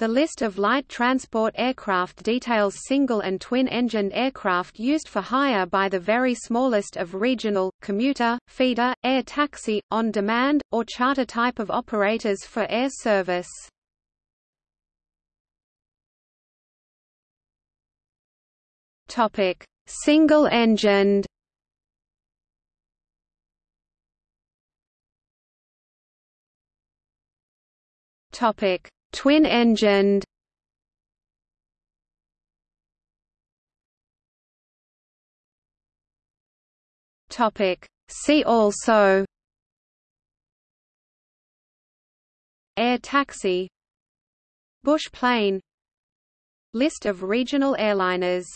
The list of light transport aircraft details single and twin-engined aircraft used for hire by the very smallest of regional, commuter, feeder, air taxi, on-demand, or charter type of operators for air service. Single-engined Topic Twin-engined Topic. See also. Air taxi. Bush plane. List of regional airliners